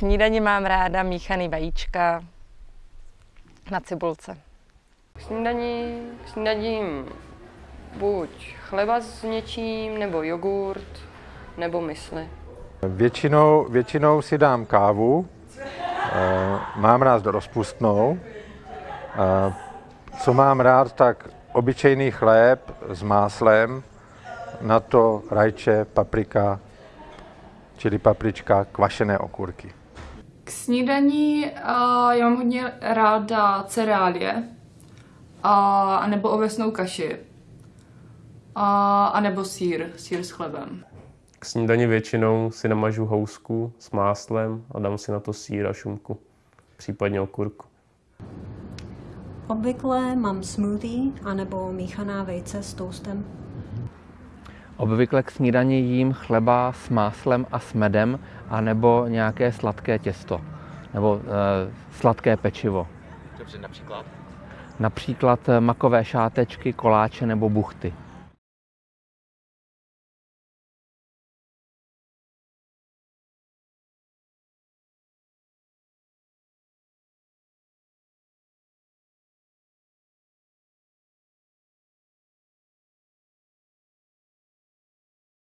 snídani mám ráda míchaný vajíčka na cibulce. K snídani, k snídaním buď chleba s něčím, nebo jogurt, nebo mysli. Většinou, většinou si dám kávu, eh, mám rád rozpustnou. Eh, Co mám rád, tak obyčejný chléb s máslem, na to rajče, paprika, čili paprička, kvašené okurky. K snídaní uh, já mám hodně ráda cereálie, a, a nebo ovesnou kaši, a, a nebo sír, sír s chlebem. K snídani většinou si namažu housku s máslem a dám si na to sír a šunku, případně okurku. Obvykle mám smoothie anebo míchaná vejce s toastem. Obvykle k snídani jím chleba s máslem a s medem, anebo nějaké sladké těsto, nebo e, sladké pečivo. Dobře, například? Například eh, makové šátečky, koláče nebo buchty.